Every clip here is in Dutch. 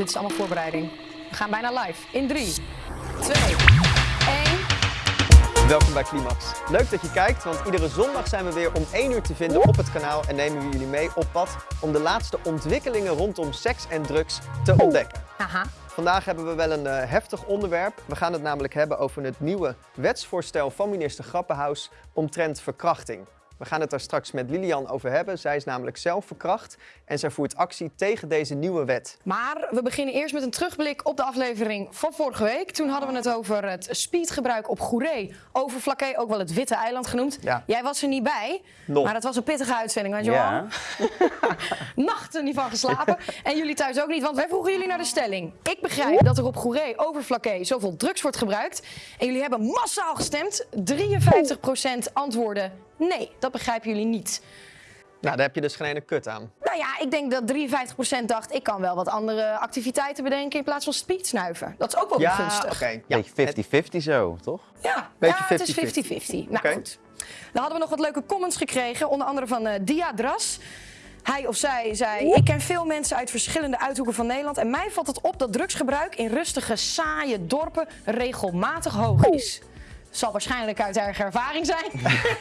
Dit is allemaal voorbereiding. We gaan bijna live. In 3, 2, 1. Welkom bij Climax. Leuk dat je kijkt, want iedere zondag zijn we weer om 1 uur te vinden op het kanaal en nemen we jullie mee op pad om de laatste ontwikkelingen rondom seks en drugs te ontdekken. Haha. Vandaag hebben we wel een eh, heftig onderwerp. We gaan het namelijk hebben over het nieuwe wetsvoorstel van minister Grappenhaus omtrent verkrachting. We gaan het daar straks met Lilian over hebben. Zij is namelijk zelf verkracht en zij voert actie tegen deze nieuwe wet. Maar we beginnen eerst met een terugblik op de aflevering van vorige week. Toen hadden we het over het speedgebruik op Goeree. Over Flaké, ook wel het Witte Eiland genoemd. Ja. Jij was er niet bij, Nog. maar het was een pittige uitzending, weet je Ja. Nachten niet van geslapen. En jullie thuis ook niet, want wij vroegen jullie naar de stelling. Ik begrijp dat er op Goeree over Flaké zoveel drugs wordt gebruikt. En jullie hebben massaal gestemd. 53% antwoorden nee, dat begrijpen jullie niet. Nou, daar heb je dus geen ene kut aan. Nou ja, ik denk dat 53% dacht, ik kan wel wat andere activiteiten bedenken in plaats van speed snuiven. Dat is ook wel Ja, gunstig. oké. Ja. Beetje 50-50 zo, toch? Ja, Beetje ja het is 50-50. 50-50. Nou Oké. goed. Dan hadden we nog wat leuke comments gekregen, onder andere van eh Dia Dras. Hij of zij zei, ik ken veel mensen uit verschillende uithoeken van Nederland en mij valt het op dat drugsgebruik in rustige, saaie dorpen regelmatig hoog is. Zal waarschijnlijk uit eigen ervaring zijn.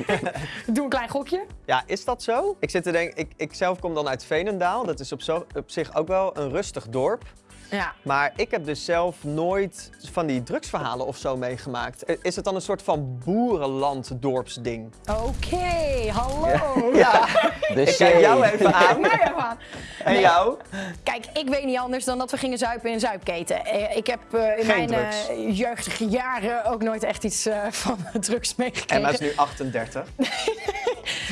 Doe een klein gokje. Ja, is dat zo? Ik zit te denken, ik, ik zelf kom dan uit Veenendaal. Dat is op, zo, op zich ook wel een rustig dorp. Ja. Maar ik heb dus zelf nooit van die drugsverhalen of zo meegemaakt. Is het dan een soort van boerenland-dorpsding? Oké, hallo. Ja, De ik kijk jou even aan. Nou. En jou? Kijk, ik weet niet anders dan dat we gingen zuipen in een zuipketen. Eh, Ik heb eh, in Geen mijn eh, jeugdige jaren ook nooit echt iets eh, van drugs meegekregen. Emma is nu 38.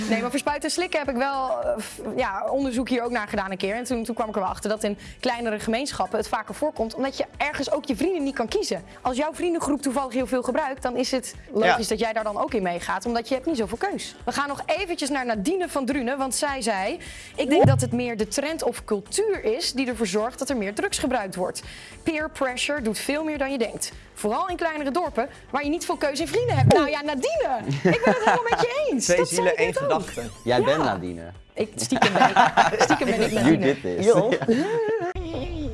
Nee, maar voor spuiten en slikken heb ik wel eh, ja, onderzoek hier ook naar gedaan een keer. En toen, toen kwam ik er wel achter dat in kleinere gemeenschappen het vaker voorkomt. Omdat je ergens ook je vrienden niet kan kiezen. Als jouw vriendengroep toevallig heel veel gebruikt, dan is het logisch Ja. dat jij daar dan ook in meegaat. Omdat je hebt niet zoveel keus. We gaan nog eventjes naar Nadine van Drunen. Want zij zei, ik denk dat het meer de trend of cultuur is die ervoor zorgt dat er meer drugs gebruikt wordt. Peer pressure doet veel meer dan je denkt. Vooral in kleinere dorpen waar je niet veel keuze in vrienden hebt. Nou ja, Nadine, ik ben het helemaal met je eens. Twee Dat zielen, één. Gedachte. Jij Ja. bent Nadine. Ik, stiekem ben ik, stiekem ben ik You Nadine. did this.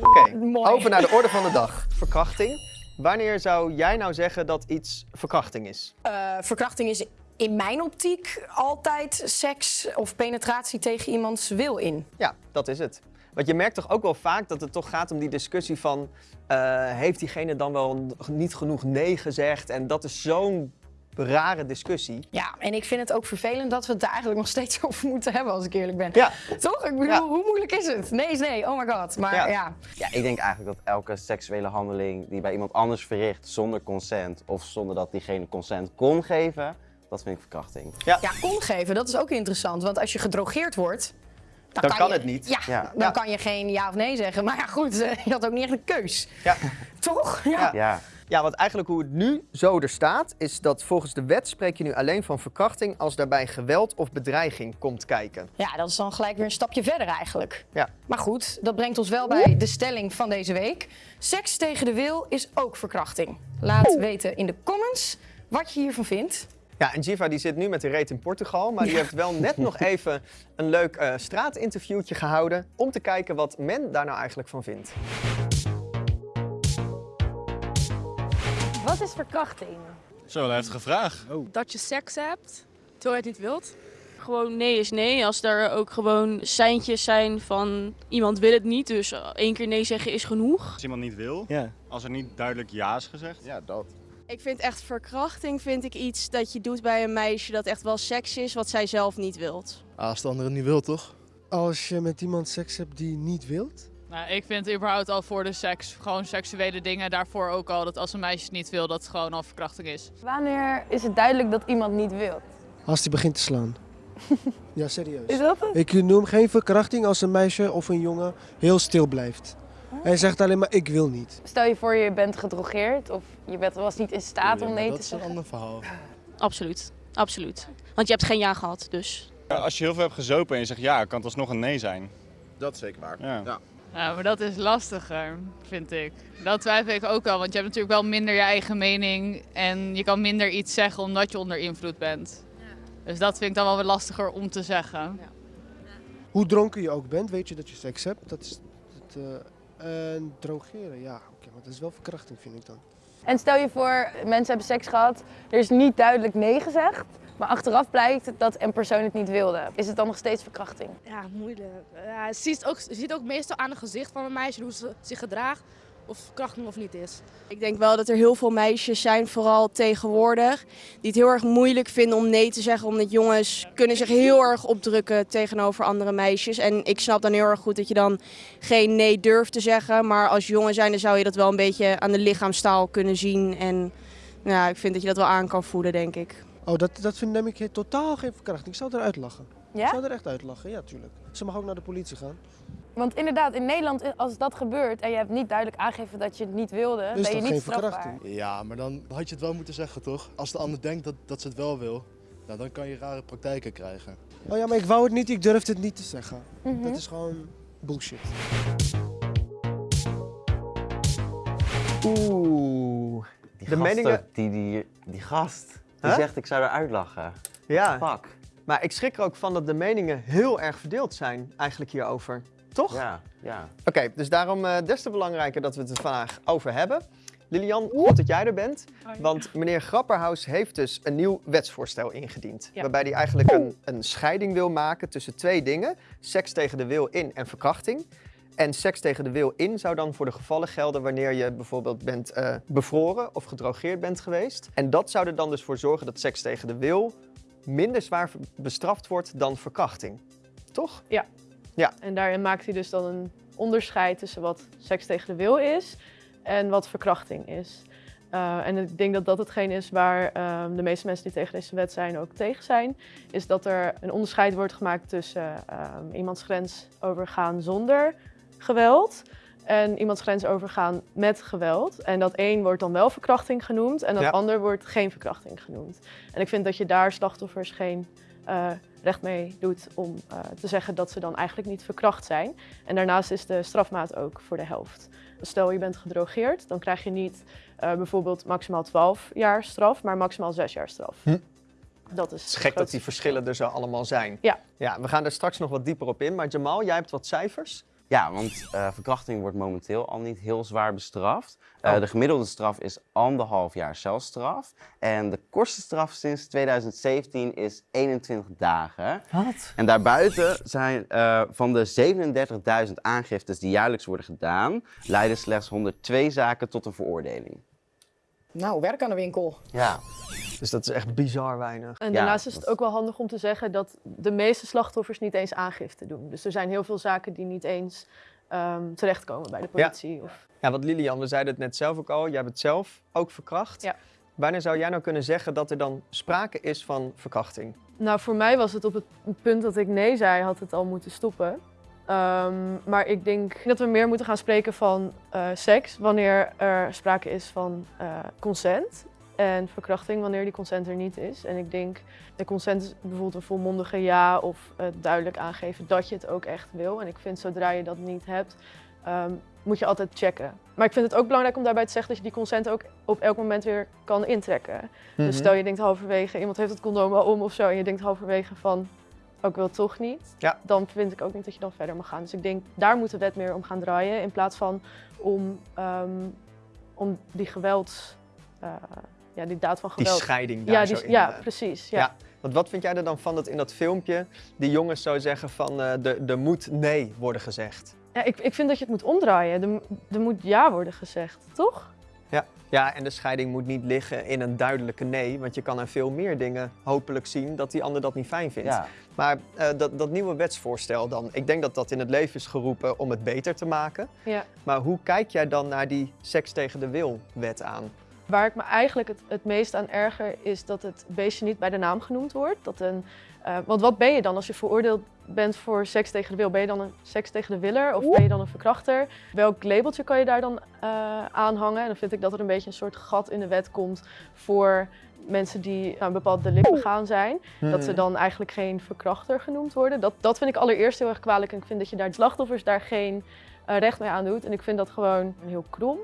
Oké, Mooi. over naar de orde van de dag. Verkrachting. Wanneer zou jij nou zeggen dat iets verkrachting is? Eh, verkrachting is in mijn optiek altijd seks of penetratie tegen iemands wil in. Ja, dat is het. Want je merkt toch ook wel vaak dat het toch gaat om die discussie van... eh, heeft diegene dan wel niet genoeg nee gezegd? En dat is zo'n rare discussie. Ja, en ik vind het ook vervelend dat we het daar eigenlijk nog steeds over moeten hebben, als ik eerlijk ben. Ja, Toch? Ik bedoel, Ja. hoe moeilijk is het? Nee is nee, oh my god. Maar Ja. ja. Ja, ik denk eigenlijk dat elke seksuele handeling die bij iemand anders verricht zonder consent of zonder dat diegene consent kon geven, dat vind ik verkrachting. Ja, kon geven, dat is ook interessant. Want als je gedrogeerd wordt... Dan kan je- het niet. Ja, Ja. dan Ja. kan je geen ja of nee zeggen. Maar ja, goed, eh, je had ook niet echt een keus. ja. Toch? Ja. Ja, want eigenlijk hoe het nu zo er staat, is dat volgens de wet spreek je nu alleen van verkrachting als daarbij geweld of bedreiging komt kijken. Ja, dat is dan gelijk weer een stapje verder eigenlijk. Ja. Maar goed, dat brengt ons wel bij de stelling van deze week. Seks tegen de wil is ook verkrachting. Laat weten in de comments wat je hiervan vindt. Ja, en Giva die zit nu met de reet in Portugal, maar die heeft wel net nog even een leuk eh, straatinterviewtje gehouden om te kijken wat men daar nou eigenlijk van vindt. Wat is verkrachting? Zo, een heftige vraag. dat je seks hebt terwijl je het niet wilt. Gewoon nee is nee. Als er ook gewoon seintjes zijn van iemand wil het niet, dus één keer nee zeggen is genoeg. Als iemand niet wil, Ja. als er niet duidelijk ja is gezegd. ja dat. Ik vind echt verkrachting vind ik iets dat je doet bij een meisje dat echt wel seks is wat zij zelf niet wilt. Als de andere niet wil, toch? Als je met iemand seks hebt die niet wilt? Nou, ik vind überhaupt al voor de seks, gewoon seksuele dingen, daarvoor ook al dat als een meisje het niet wil, dat het gewoon al verkrachting is. Wanneer is het duidelijk dat iemand niet wil? Als die begint te slaan. ja, serieus. Is dat het? Ik noem geen verkrachting als een meisje of een jongen heel stil blijft. Hij zegt alleen maar ik wil niet. Stel je voor je bent gedrogeerd of je bent, was niet in staat om nee dat te is een zeggen. ander verhaal. Absoluut, absoluut. Want je hebt geen ja gehad, dus. Ja, Als je heel veel hebt gezopen en je zegt ja, kan het alsnog een nee zijn. Dat is zeker waar. Ja. Ja. Ja, maar dat is lastiger, vind ik. Dat twijfel ik ook wel, want je hebt natuurlijk wel minder je eigen mening en je kan minder iets zeggen omdat je onder invloed bent. Dus dat vind ik dan wel weer lastiger om te zeggen. Hoe dronken je ook bent, weet je dat je seks hebt. Dat is het, eh, En drogeren, ja, oké, maar dat is wel verkrachting vind ik dan. En stel je voor, mensen hebben seks gehad, er is niet duidelijk nee gezegd, maar achteraf blijkt dat een persoon het niet wilde. Is het dan nog steeds verkrachting? Ja, moeilijk. Ja, je, ziet ook, je ziet ook meestal aan het gezicht van een meisje hoe ze zich gedraagt, of verkrachting of niet is. Ik denk wel dat er heel veel meisjes zijn, vooral tegenwoordig, die het heel erg moeilijk vinden om nee te zeggen. Omdat jongens kunnen zich heel erg opdrukken tegenover andere meisjes. En ik snap dan heel erg goed dat je dan geen nee durft te zeggen. Maar als jongen zijn, dan zou je dat wel een beetje aan de lichaamstaal kunnen zien. En ja, ik vind dat je dat wel aan kan voelen, denk ik. Oh, dat, dat vind neem ik totaal geen verkrachting. Ik zou eruit lachen. Ik Ja? zou er echt uitlachen, ja, tuurlijk. Ze mag ook naar de politie gaan. Want inderdaad, in Nederland, als dat gebeurt en je hebt niet duidelijk aangegeven dat je het niet wilde, Dus ben je dat niet geen strafbaar. verkrachting? Ja, maar dan had je het wel moeten zeggen, toch? Als de ander denkt dat, dat ze het wel wil, nou, dan kan je rare praktijken krijgen. Oh ja, maar ik wou het niet, ik durfde het niet te zeggen. Mhm. Dat is gewoon bullshit. Oeh. Die De gast meningen- ook, die, die, die gast, die Huh? zegt ik zou eruit lachen. Ja, Fuck. maar ik schrik er ook van dat de meningen heel erg verdeeld zijn eigenlijk hierover. Toch? Ja, ja. Oké, dus daarom eh, des te belangrijker dat we het er vandaag over hebben. Lilian, goed dat jij er bent. Want meneer Grapperhaus heeft dus een nieuw wetsvoorstel ingediend. Ja. Waarbij hij eigenlijk een, een scheiding wil maken tussen twee dingen. Seks tegen de wil in en verkrachting. En seks tegen de wil in zou dan voor de gevallen gelden wanneer je bijvoorbeeld bent eh, bevroren of gedrogeerd bent geweest. En dat zou er dan dus voor zorgen dat seks tegen de wil minder zwaar bestraft wordt dan verkrachting. Toch? En daarin maakt hij dus dan een onderscheid tussen wat seks tegen de wil is en wat verkrachting is. Uh, en ik denk dat dat hetgeen is waar um, de meeste mensen die tegen deze wet zijn ook tegen zijn. Is dat er een onderscheid wordt gemaakt tussen um, iemands grens overgaan zonder geweld en iemands grens overgaan met geweld. En dat één wordt dan wel verkrachting genoemd en dat Ja. ander wordt geen verkrachting genoemd. En ik vind dat je daar slachtoffers geen uh, recht mee doet om uh, te zeggen dat ze dan eigenlijk niet verkracht zijn. En daarnaast is de strafmaat ook voor de helft. Stel je bent gedrogeerd, dan krijg je niet uh, bijvoorbeeld maximaal 12 jaar straf, maar maximaal 6 jaar straf. Hm. Dat is Het is gek dat die verschillen er zo allemaal zijn. Ja. ja. We gaan er straks nog wat dieper op in. Maar Jamal, jij hebt wat cijfers. Ja, want uh, verkrachting wordt momenteel al niet heel zwaar bestraft. Uh, Oh. De gemiddelde straf is anderhalf jaar celstraf. En de kortste straf sinds 2017 is 21 dagen. Wat? En daarbuiten zijn uh, van de 37.000 aangiftes die jaarlijks worden gedaan, leiden slechts 102 zaken tot een veroordeling. Nou, werk aan de winkel. Ja. Dus dat is echt bizar weinig. En Ja, daarnaast is het ook wel handig om te zeggen dat de meeste slachtoffers niet eens aangifte doen. Dus er zijn heel veel zaken die niet eens um, terechtkomen bij de politie. Of... Ja, want Lilian, we zeiden het net zelf ook al. Jij hebt het zelf ook verkracht. Ja. Wanneer zou jij nou kunnen zeggen dat er dan sprake is van verkrachting? Nou, voor mij was het op het punt dat ik nee zei, had het al moeten stoppen. Um, maar ik denk dat we meer moeten gaan spreken van uh, seks wanneer er sprake is van uh, consent. En verkrachting wanneer die consent er niet is. En ik denk, de consent is bijvoorbeeld een volmondige ja of uh, duidelijk aangeven dat je het ook echt wil. En ik vind zodra je dat niet hebt, um, moet je altijd checken. Maar ik vind het ook belangrijk om daarbij te zeggen dat je die consent ook op elk moment weer kan intrekken. Mm -hmm. Dus stel je denkt halverwege, iemand heeft het condoom al om of zo. En je denkt halverwege van, ook wil toch niet. Ja. Dan vind ik ook niet dat je dan verder mag gaan. Dus ik denk, daar moet de wet meer om gaan draaien. In plaats van om, um, om die geweld, uh, ja, die daad van geweld. Die scheiding daar ja, zo die, in. Ja, precies. Ja. ja. Want wat vind jij er dan van dat in dat filmpje die jongens zo zeggen van uh, er, er moet nee worden gezegd? Ja, ik, ik vind dat je het moet omdraaien. Er moet ja worden gezegd, toch? Ja. ja, en de scheiding moet niet liggen in een duidelijke nee. Want je kan aan veel meer dingen hopelijk zien dat die ander dat niet fijn vindt. Ja. Maar uh, dat, dat nieuwe wetsvoorstel dan, ik denk dat dat in het leven is geroepen om het beter te maken. Ja. Maar hoe kijk jij dan naar die seks tegen de wil wet aan? Waar ik me eigenlijk het, het meest aan erger is dat het beestje niet bij de naam genoemd wordt. Dat een, uh, want wat ben je dan als je veroordeeld bent voor seks tegen de wil? Ben je dan een seks tegen de willer of ben je dan een verkrachter? Welk labeltje kan je daar dan uh, aanhangen? En dan vind ik dat er een beetje een soort gat in de wet komt voor mensen die nou, een bepaald delict begaan zijn. Hmm. Dat ze dan eigenlijk geen verkrachter genoemd worden. Dat, dat vind ik allereerst heel erg kwalijk. En ik vind dat je daar slachtoffers daar geen uh, recht mee aan doet. En ik vind dat gewoon heel krom.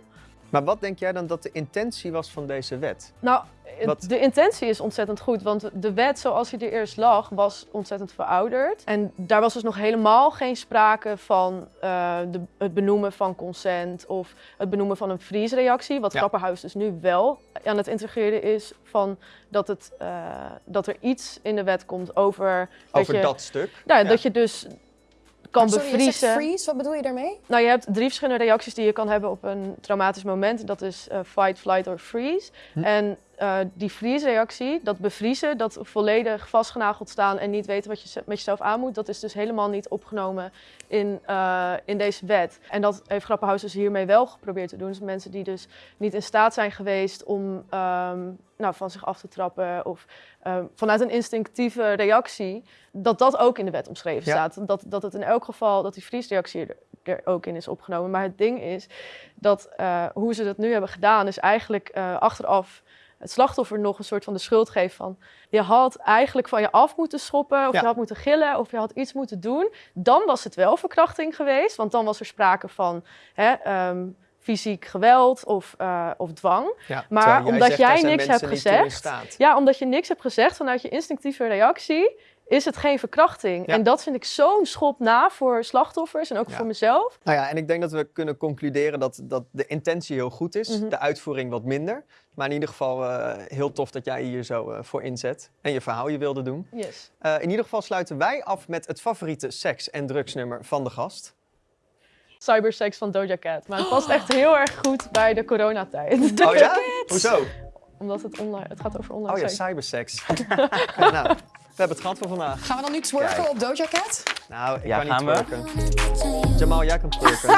Maar wat denk jij dan dat de intentie was van deze wet? Nou, Wat- de intentie is ontzettend goed, want de wet zoals hij er eerst lag was ontzettend verouderd. En daar was dus nog helemaal geen sprake van eh, de, het benoemen van consent of het benoemen van een vriesreactie. Wat Ja. Grapperhaus dus nu wel aan het integreren is van dat, het, eh, dat er iets in de wet komt over, Over je, dat stuk. Nou, Ja. dat je dus kan Sorry, bevriezen. freeze, wat bedoel je daarmee? Nou, je hebt drie verschillende reacties die je kan hebben op een traumatisch moment. Dat is eh, fight, flight of freeze. Hm. En eh, die freeze-reactie, dat bevriezen, dat volledig vastgenageld staan en niet weten wat je met jezelf aan moet, dat is dus helemaal niet opgenomen in, eh, in deze wet. En dat heeft Grappenhuis dus hiermee wel geprobeerd te doen. Dus mensen die dus niet in staat zijn geweest om ehm, nou, van zich af te trappen of ehm, vanuit een instinctieve reactie, dat dat ook in de wet omschreven Ja. staat. Dat, dat het in elk geval, dat die vriesreactie er, er ook in is opgenomen. Maar het ding is dat eh, hoe ze dat nu hebben gedaan, is eigenlijk achteraf het slachtoffer nog een soort van de schuld geven van je had eigenlijk van je af moeten schoppen of Ja. je had moeten gillen of je had iets moeten doen. Dan was het wel verkrachting geweest, want dan was er sprake van hè, ehm, fysiek geweld of, eh, of dwang. Ja, Maar omdat zegt, jij niks hebt gezegd, staat. ja, omdat je niks hebt gezegd vanuit je instinctieve reactie, is het geen verkrachting. Ja. En dat vind ik zo'n schop na voor slachtoffers en ook Ja. voor mezelf. Nou ja, en ik denk dat we kunnen concluderen dat, dat de intentie heel goed is, Mhm. de uitvoering wat minder. Maar in ieder geval eh, heel tof dat jij hier zo eh, voor inzet en je verhaal je wilde doen. Yes. Eh, in ieder geval sluiten wij af met het favoriete seks- en drugsnummer van de gast. Cybersex van Doja Cat. Maar het past echt heel erg goed bij de coronatijd. Oh ja? Hoezo? Omdat het, online, het gaat over online Oh ja. Ja, nou, hebben het gehad voor vandaag. Gaan we dan nu twerken Kijk. op Doja Cat? Nou, ik Ja, kan niet we? twerken. Jamal, jij kan twerken.